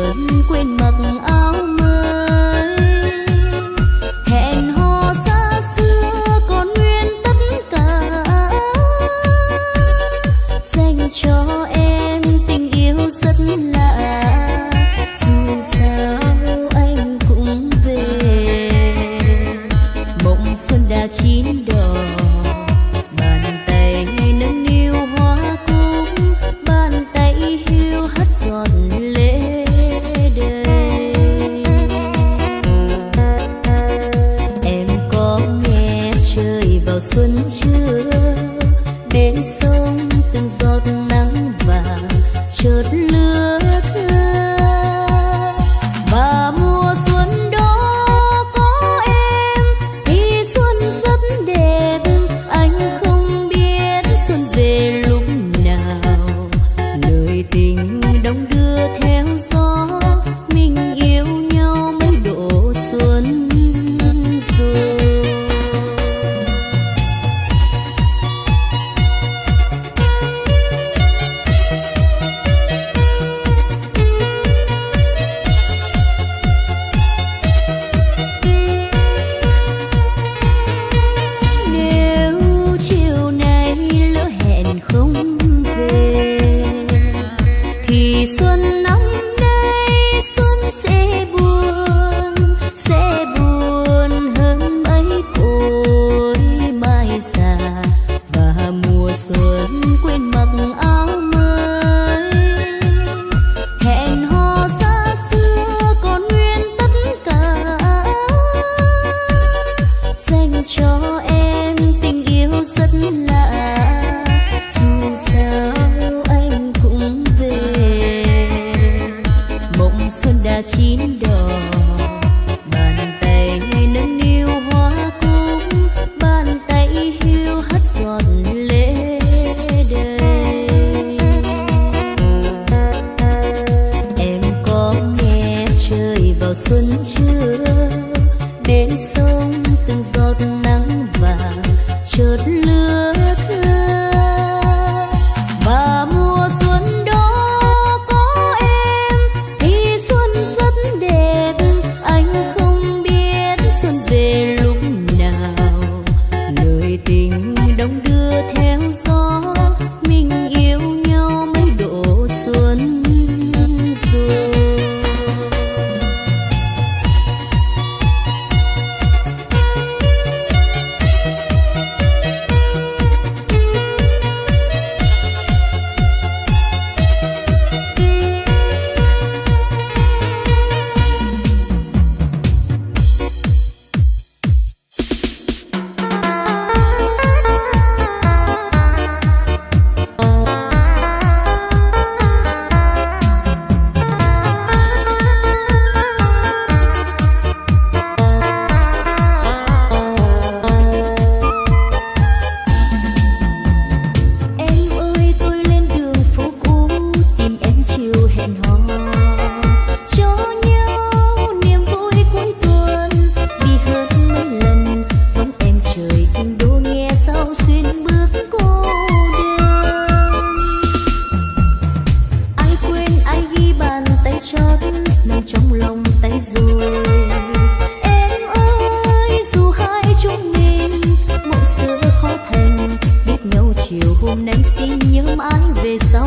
quên quên mặc áo mưa. Chiều hôm nay xin nhớ mãi về sau.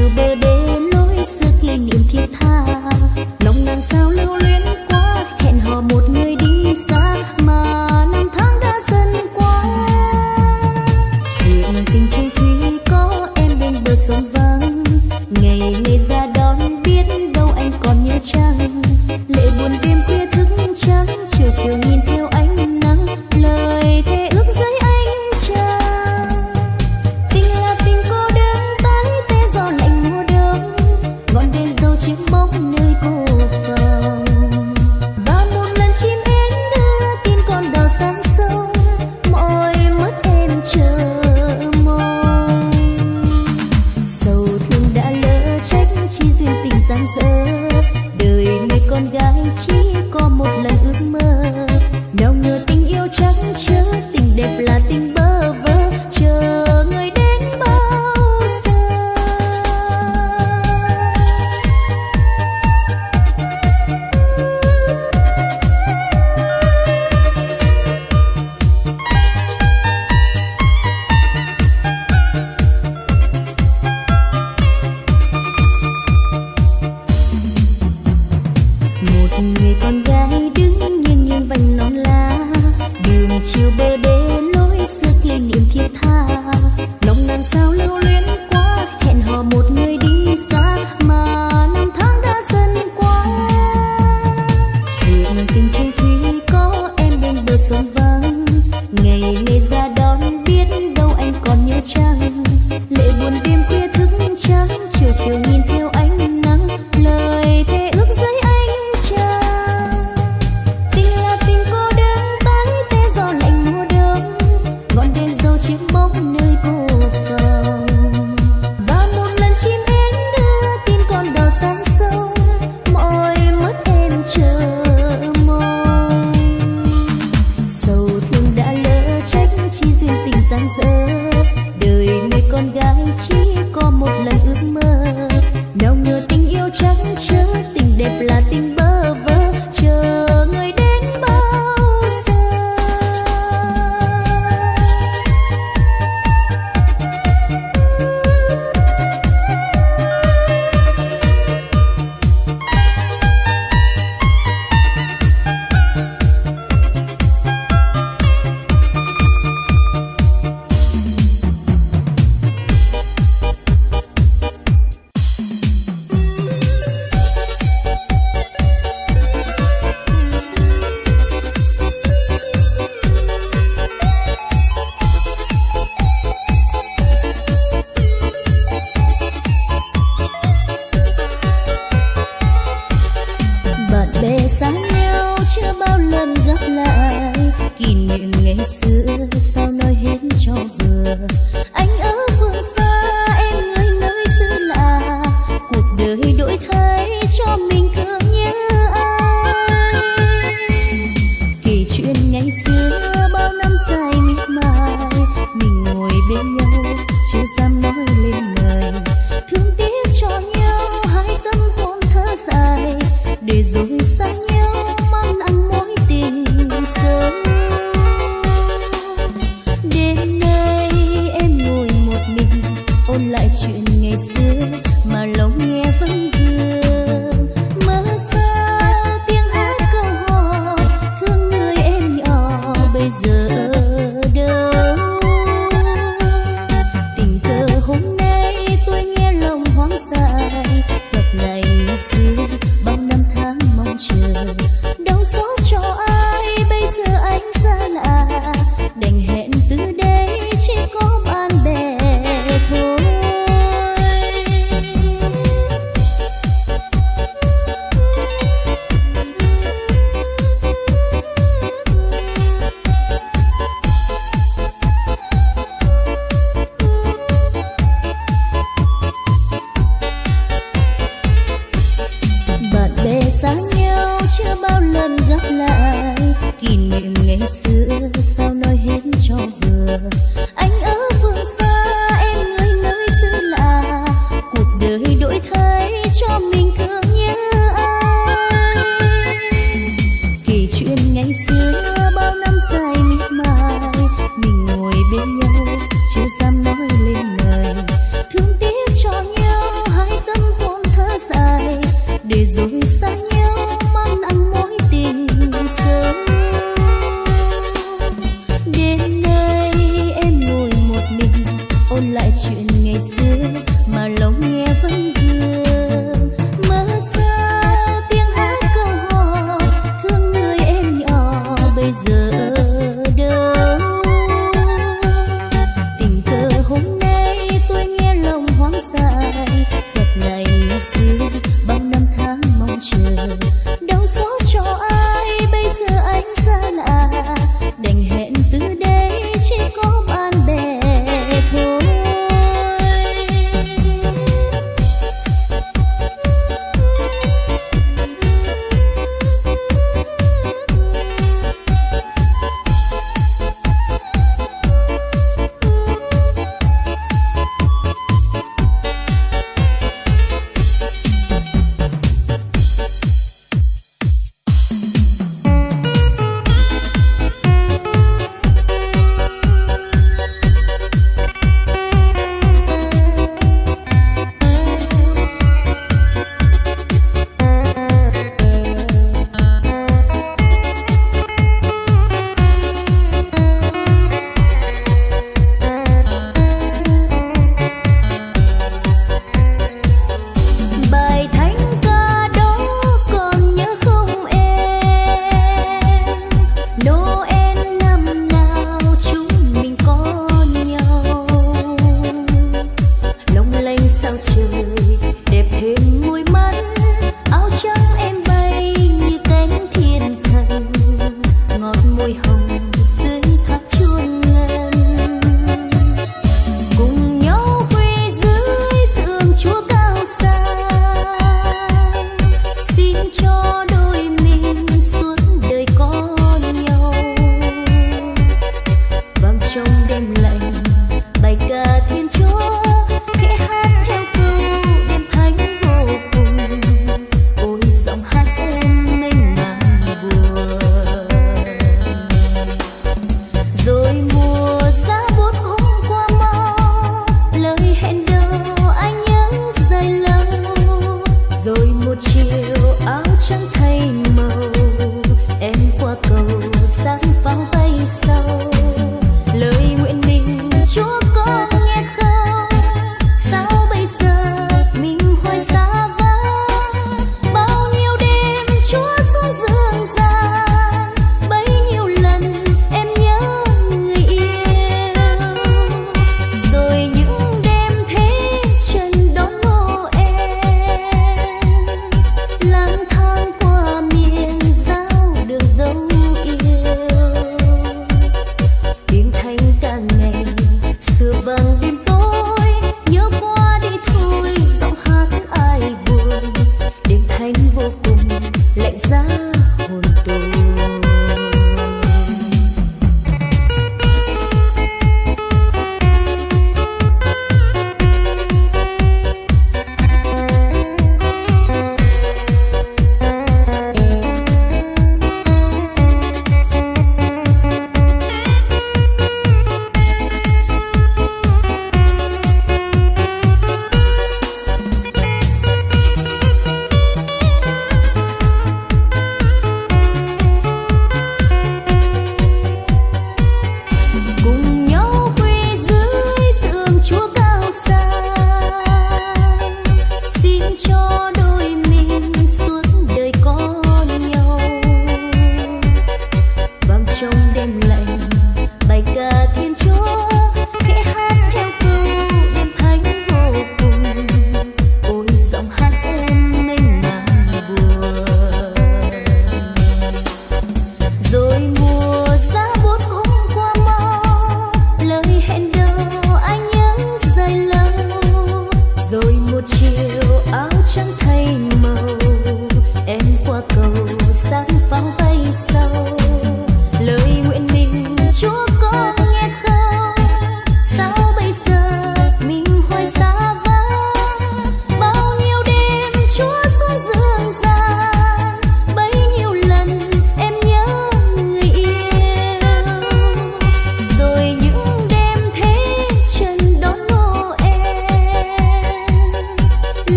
you, baby.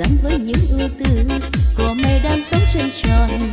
gắn với những ưu tư của mây đang sống trên tròn.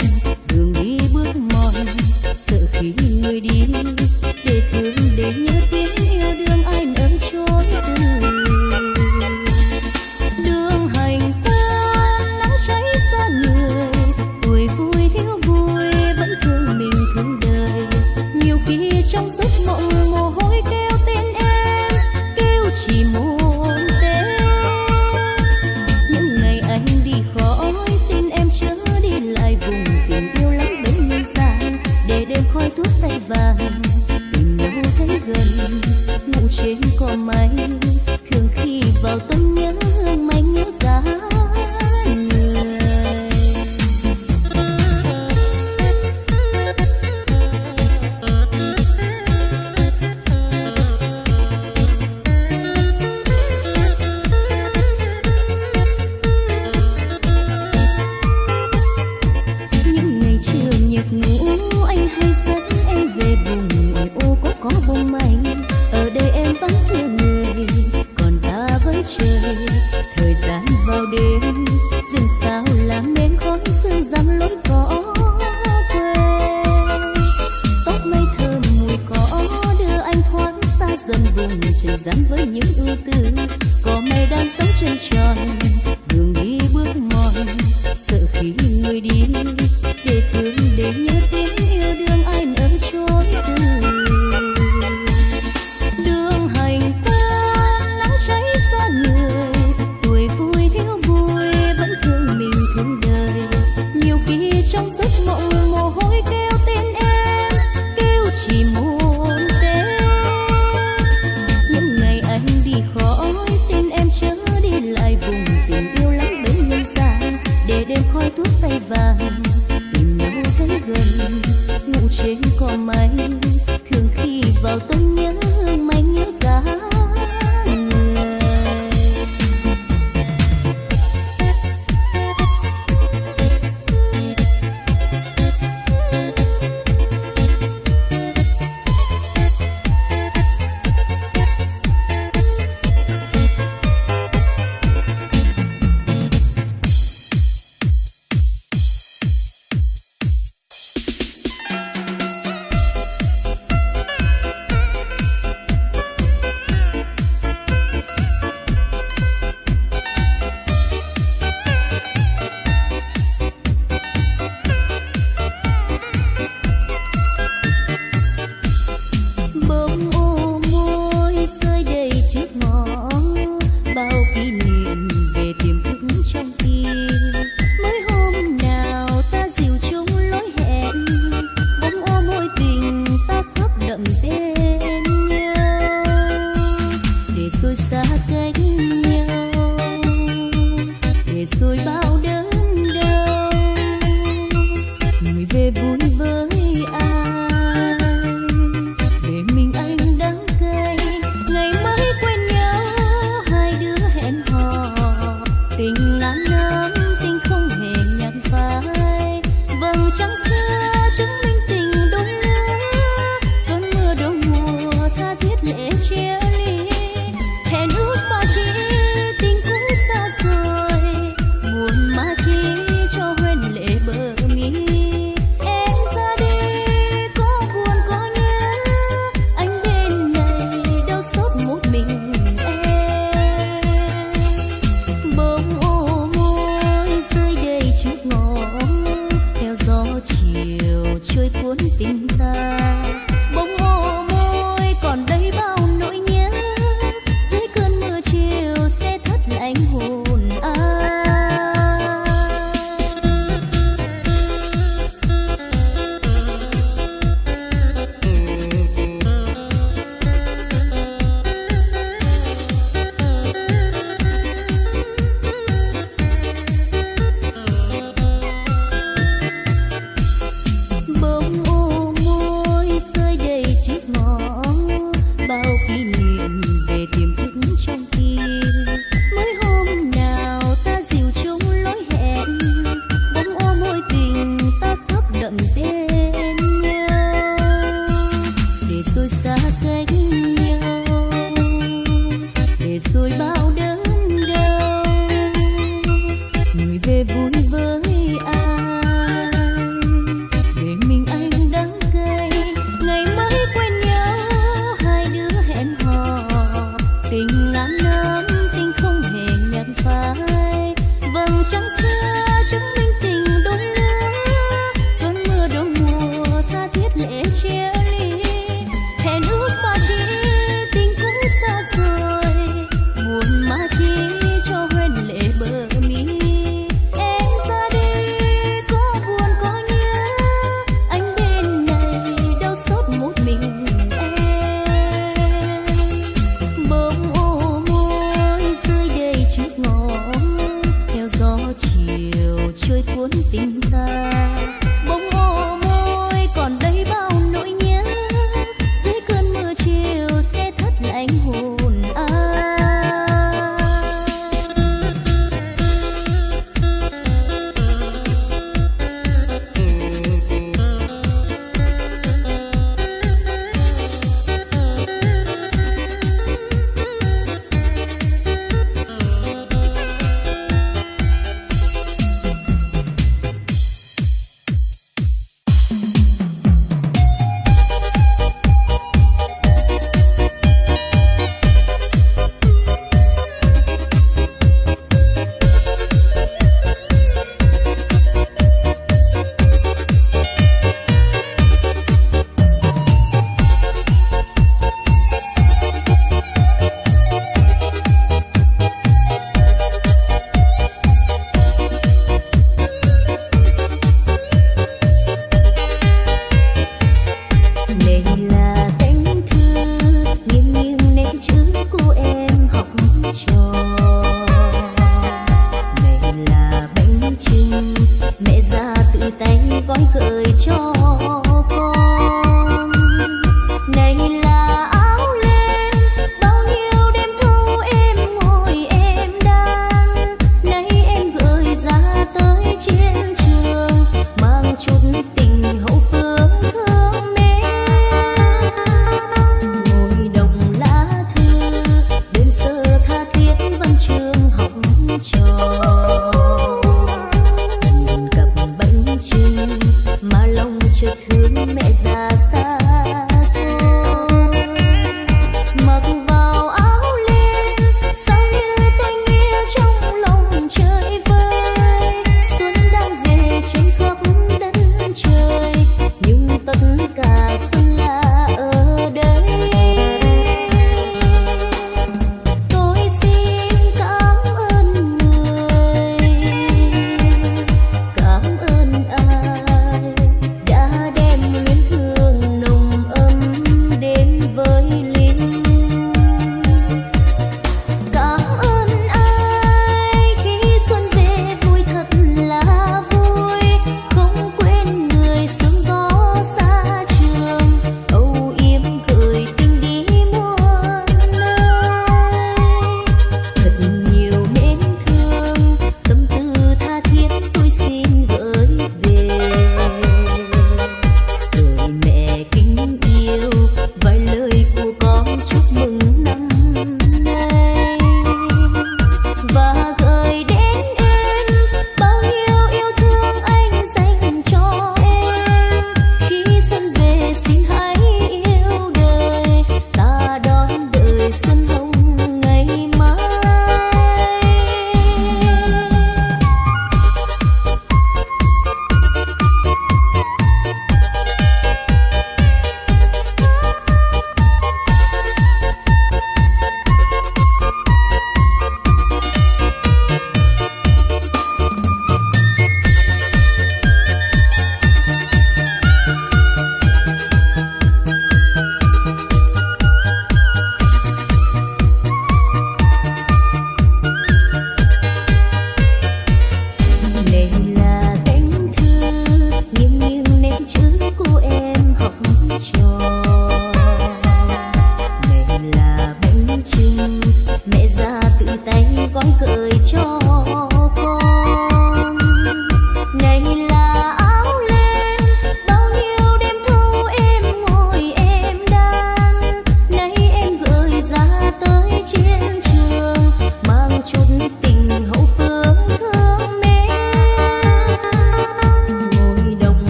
tình ta.